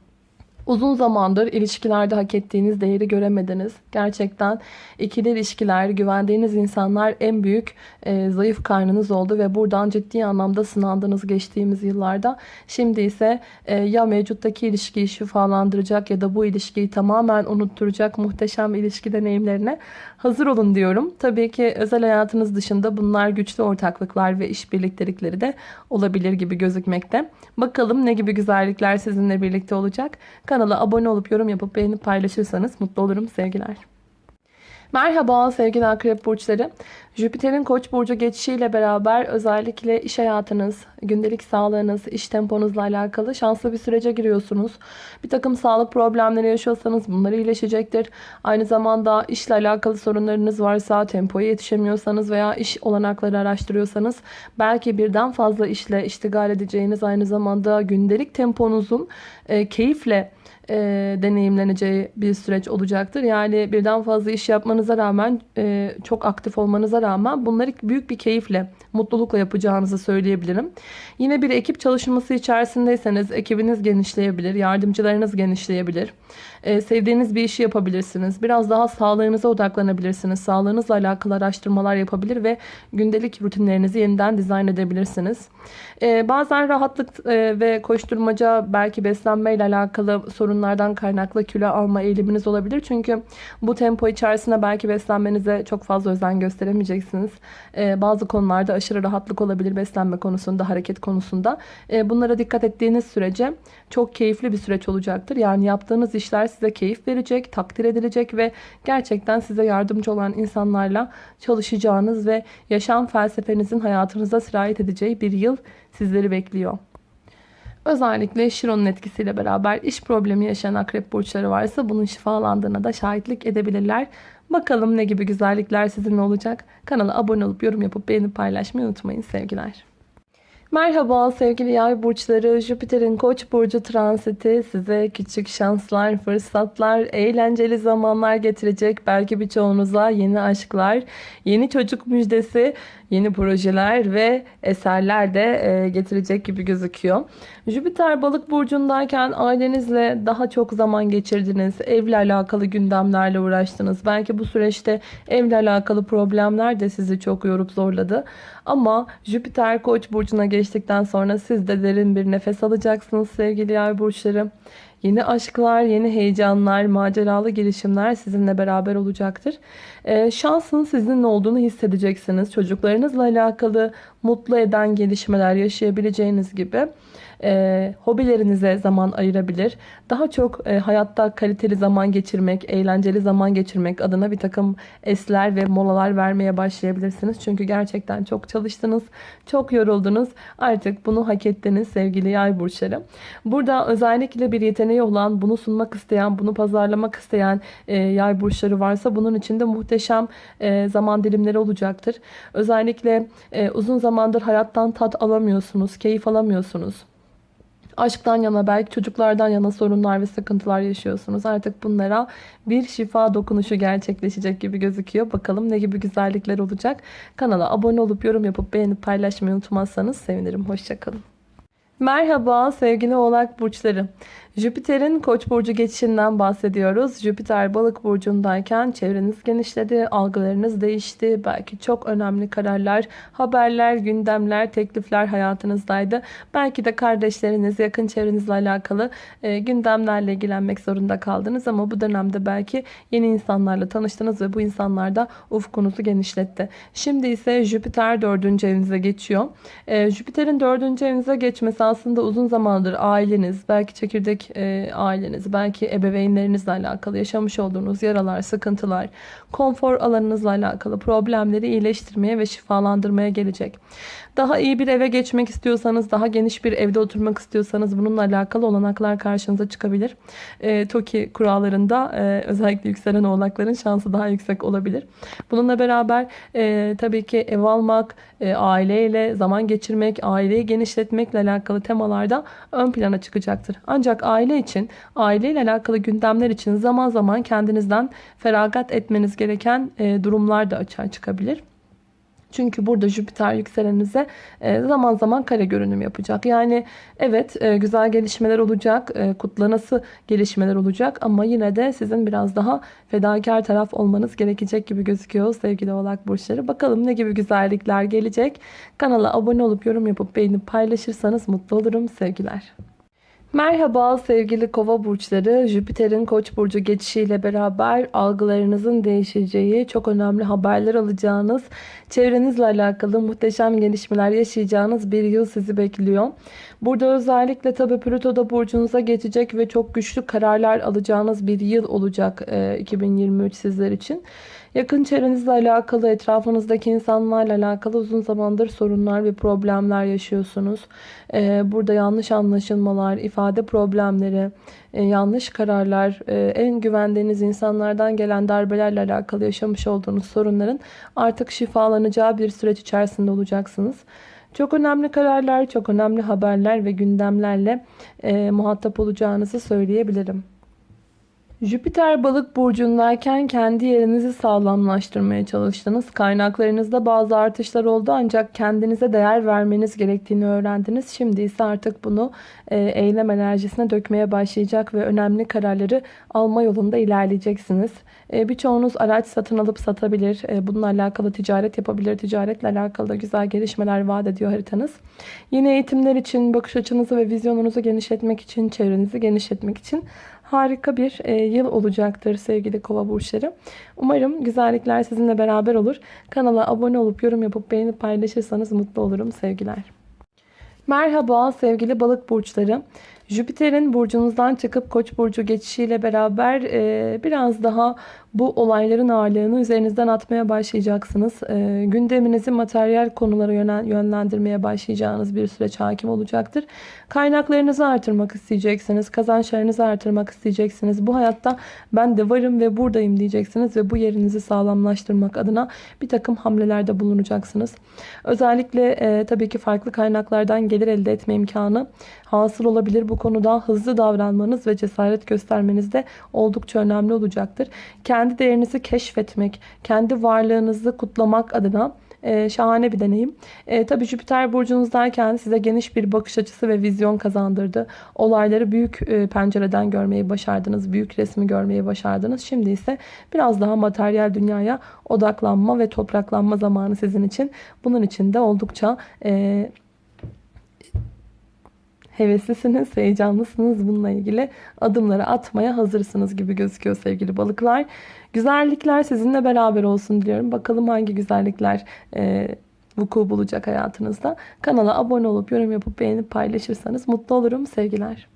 Uzun zamandır ilişkilerde hak ettiğiniz değeri göremediniz. Gerçekten ikili ilişkiler, güvendiğiniz insanlar en büyük e, zayıf karnınız oldu ve buradan ciddi anlamda sınandınız geçtiğimiz yıllarda. Şimdi ise e, ya mevcuttaki ilişkiyi şifalandıracak ya da bu ilişkiyi tamamen unutturacak muhteşem ilişki deneyimlerine hazır olun diyorum. Tabii ki özel hayatınız dışında bunlar güçlü ortaklıklar ve işbirliktelikleri de olabilir gibi gözükmekte. Bakalım ne gibi güzellikler sizinle birlikte olacak. Kanala abone olup yorum yapıp beğenip paylaşırsanız mutlu olurum. Sevgiler. Merhaba sevgili akrep burçları. Jüpiter'in koç burcu geçişiyle beraber özellikle iş hayatınız, gündelik sağlığınız, iş temponuzla alakalı şanslı bir sürece giriyorsunuz. Bir takım sağlık problemleri yaşıyorsanız bunlar iyileşecektir. Aynı zamanda işle alakalı sorunlarınız varsa, tempoya yetişemiyorsanız veya iş olanakları araştırıyorsanız belki birden fazla işle iştigal edeceğiniz aynı zamanda gündelik temponuzun e, keyifle e, deneyimleneceği bir süreç olacaktır. Yani birden fazla iş yapmanıza rağmen e, çok aktif olmanıza rağmen bunları büyük bir keyifle, mutlulukla yapacağınızı söyleyebilirim. Yine bir ekip çalışması içerisindeyseniz ekibiniz genişleyebilir, yardımcılarınız genişleyebilir. E, sevdiğiniz bir işi yapabilirsiniz. Biraz daha sağlığınıza odaklanabilirsiniz. Sağlığınızla alakalı araştırmalar yapabilir ve gündelik rutinlerinizi yeniden dizayn edebilirsiniz. E, bazen rahatlık e, ve koşturmaca belki beslenmeyle alakalı sorunlardan kaynaklı kilo alma eğiliminiz olabilir. Çünkü bu tempo içerisinde belki beslenmenize çok fazla özen gösteremeyeceksiniz. E, bazı konularda aşırı rahatlık olabilir beslenme konusunda, hareket konusunda. E, bunlara dikkat ettiğiniz sürece çok keyifli bir süreç olacaktır. Yani yaptığınız işler size keyif verecek, takdir edilecek ve gerçekten size yardımcı olan insanlarla çalışacağınız ve yaşam felsefenizin hayatınıza sirayet edeceği bir yıl sizleri bekliyor. Özellikle Şiron'un etkisiyle beraber iş problemi yaşayan akrep burçları varsa bunun şifalandığına da şahitlik edebilirler. Bakalım ne gibi güzellikler sizinle olacak. Kanala abone olup yorum yapıp beğenip paylaşmayı unutmayın sevgiler. Merhaba sevgili yay burçları. Jüpiter'in koç burcu transiti size küçük şanslar, fırsatlar, eğlenceli zamanlar getirecek. Belki birçoğunuza yeni aşklar, yeni çocuk müjdesi, yeni projeler ve eserler de e, getirecek gibi gözüküyor. Jüpiter balık burcundayken ailenizle daha çok zaman geçirdiniz. Evle alakalı gündemlerle uğraştınız. Belki bu süreçte evle alakalı problemler de sizi çok yorup zorladı. Ama Jüpiter koç burcuna geçtikten sonra siz de derin bir nefes alacaksınız sevgili yay burçları. Yeni aşklar, yeni heyecanlar, maceralı girişimler sizinle beraber olacaktır. Ee, şansın sizinle olduğunu hissedeceksiniz. Çocuklarınızla alakalı mutlu eden gelişmeler yaşayabileceğiniz gibi e, hobilerinize zaman ayırabilir. Daha çok e, hayatta kaliteli zaman geçirmek, eğlenceli zaman geçirmek adına bir takım esler ve molalar vermeye başlayabilirsiniz. Çünkü gerçekten çok çalıştınız, çok yoruldunuz. Artık bunu hak ettiniz sevgili yay burçları. Burada özellikle bir yeteneği olan, bunu sunmak isteyen, bunu pazarlamak isteyen e, yay burçları varsa bunun içinde muhteşem e, zaman dilimleri olacaktır. Özellikle e, uzun zamandır hayattan tat alamıyorsunuz, keyif alamıyorsunuz aşktan yana belki çocuklardan yana sorunlar ve sıkıntılar yaşıyorsunuz. Artık bunlara bir şifa dokunuşu gerçekleşecek gibi gözüküyor. Bakalım ne gibi güzellikler olacak. Kanala abone olup yorum yapıp beğenip paylaşmayı unutmazsanız sevinirim. Hoşçakalın. Merhaba sevgili oğlak burçları. Jüpiter'in koç burcu geçişinden bahsediyoruz. Jüpiter balık burcundayken çevreniz genişledi, algılarınız değişti. Belki çok önemli kararlar, haberler, gündemler, teklifler hayatınızdaydı. Belki de kardeşleriniz, yakın çevrenizle alakalı e, gündemlerle ilgilenmek zorunda kaldınız. Ama bu dönemde belki yeni insanlarla tanıştınız ve bu insanlar da ufkunuzu genişletti. Şimdi ise Jüpiter dördüncü evinize geçiyor. E, Jüpiter'in dördüncü evinize geçmesi aslında uzun zamandır aileniz, belki çekirdek e, aileniz, belki ebeveynlerinizle alakalı yaşamış olduğunuz yaralar, sıkıntılar, konfor alanınızla alakalı problemleri iyileştirmeye ve şifalandırmaya gelecek. Daha iyi bir eve geçmek istiyorsanız, daha geniş bir evde oturmak istiyorsanız bununla alakalı olanaklar karşınıza çıkabilir. E, TOKİ kurallarında e, özellikle yükselen oğlakların şansı daha yüksek olabilir. Bununla beraber e, tabii ki ev almak, e, aileyle zaman geçirmek, aileyi genişletmekle alakalı temalarda ön plana çıkacaktır. Ancak aile için, aileyle alakalı gündemler için zaman zaman kendinizden feragat etmeniz gereken e, durumlar da açığa çıkabilir. Çünkü burada Jüpiter yükselenize e, zaman zaman kare görünüm yapacak. Yani evet e, güzel gelişmeler olacak, e, kutlanası gelişmeler olacak ama yine de sizin biraz daha fedakar taraf olmanız gerekecek gibi gözüküyor sevgili oğlak burçları. Bakalım ne gibi güzellikler gelecek. Kanala abone olup yorum yapıp beğenip paylaşırsanız mutlu olurum sevgiler. Merhaba sevgili kova burçları. Jüpiter'in koç burcu geçişiyle beraber algılarınızın değişeceği, çok önemli haberler alacağınız, çevrenizle alakalı muhteşem gelişmeler yaşayacağınız bir yıl sizi bekliyor. Burada özellikle tabi Plüto da burcunuza geçecek ve çok güçlü kararlar alacağınız bir yıl olacak 2023 sizler için. Yakın çevrenizle alakalı, etrafınızdaki insanlarla alakalı uzun zamandır sorunlar ve problemler yaşıyorsunuz. Ee, burada yanlış anlaşılmalar, ifade problemleri, e, yanlış kararlar, e, en güvendiğiniz insanlardan gelen darbelerle alakalı yaşamış olduğunuz sorunların artık şifalanacağı bir süreç içerisinde olacaksınız. Çok önemli kararlar, çok önemli haberler ve gündemlerle e, muhatap olacağınızı söyleyebilirim. Jüpiter balık burcundayken kendi yerinizi sağlamlaştırmaya çalıştınız. Kaynaklarınızda bazı artışlar oldu ancak kendinize değer vermeniz gerektiğini öğrendiniz. Şimdi ise artık bunu e, eylem enerjisine dökmeye başlayacak ve önemli kararları alma yolunda ilerleyeceksiniz. E, birçoğunuz araç satın alıp satabilir. E, bununla alakalı ticaret yapabilir. Ticaretle alakalı da güzel gelişmeler vaat ediyor haritanız. Yeni eğitimler için bakış açınızı ve vizyonunuzu genişletmek için, çevrenizi genişletmek için harika bir e, yıl olacaktır sevgili kova burçları. Umarım güzellikler sizinle beraber olur. Kanala abone olup yorum yapıp beğenip paylaşırsanız mutlu olurum sevgiler. Merhaba sevgili balık burçları. Jüpiter'in burcunuzdan çıkıp koç burcu geçişiyle beraber e, biraz daha bu olayların ağırlığını üzerinizden atmaya başlayacaksınız. E, gündeminizi materyal konulara yönlendirmeye başlayacağınız bir süreç hakim olacaktır. Kaynaklarınızı artırmak isteyeceksiniz. Kazançlarınızı artırmak isteyeceksiniz. Bu hayatta ben de varım ve buradayım diyeceksiniz ve bu yerinizi sağlamlaştırmak adına bir takım hamlelerde bulunacaksınız. Özellikle e, tabii ki farklı kaynaklardan gelir elde etme imkanı hasıl olabilir. Bu konuda hızlı davranmanız ve cesaret göstermeniz de oldukça önemli olacaktır. Kendi değerinizi keşfetmek, kendi varlığınızı kutlamak adına e, şahane bir deneyim. E, Tabi Jüpiter burcunuzdayken size geniş bir bakış açısı ve vizyon kazandırdı. Olayları büyük e, pencereden görmeyi başardınız. Büyük resmi görmeyi başardınız. Şimdi ise biraz daha materyal dünyaya odaklanma ve topraklanma zamanı sizin için. Bunun için de oldukça e, heveslisiniz, heyecanlısınız. Bununla ilgili adımları atmaya hazırsınız gibi gözüküyor sevgili balıklar. Güzellikler sizinle beraber olsun diliyorum. Bakalım hangi güzellikler e, vuku bulacak hayatınızda. Kanala abone olup yorum yapıp beğenip paylaşırsanız mutlu olurum. Sevgiler.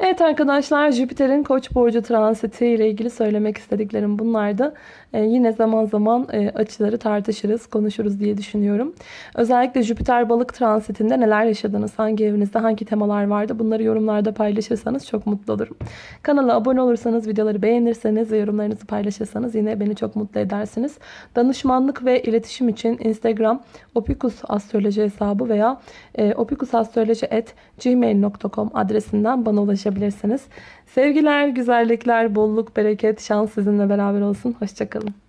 Evet arkadaşlar Jüpiter'in Koç burcu transiti ile ilgili söylemek istediklerim bunlardı. Ee, yine zaman zaman e, açıları tartışırız, konuşuruz diye düşünüyorum. Özellikle Jüpiter balık transitinde neler yaşadınız, hangi evinizde hangi temalar vardı bunları yorumlarda paylaşırsanız çok mutlu olurum. Kanala abone olursanız, videoları beğenirseniz ve yorumlarınızı paylaşırsanız yine beni çok mutlu edersiniz. Danışmanlık ve iletişim için Instagram opikus astroloji hesabı veya e, opikusastroloji.gmail.com adresinden bana ulaşabilirsiniz. Sevgiler, güzellikler, bolluk, bereket, şans sizinle beraber olsun. Hoşçakalın.